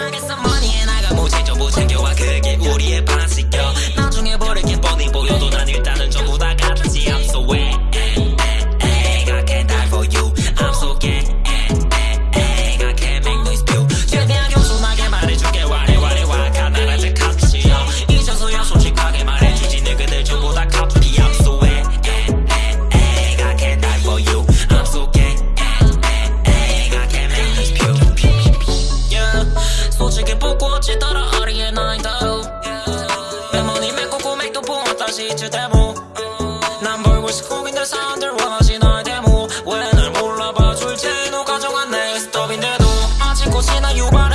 I got some money and I got 모직 전부 챙겨와 그게 메모니 메꾸고 맥도 부어 다시 이제 데모. 난 벌고 싶고 근데 사람들 원하지 나의 데모. 왜날 몰라봐? 줄지 너 가져간 내 스톱인데도. 아직 꽃이나 대슈뿐이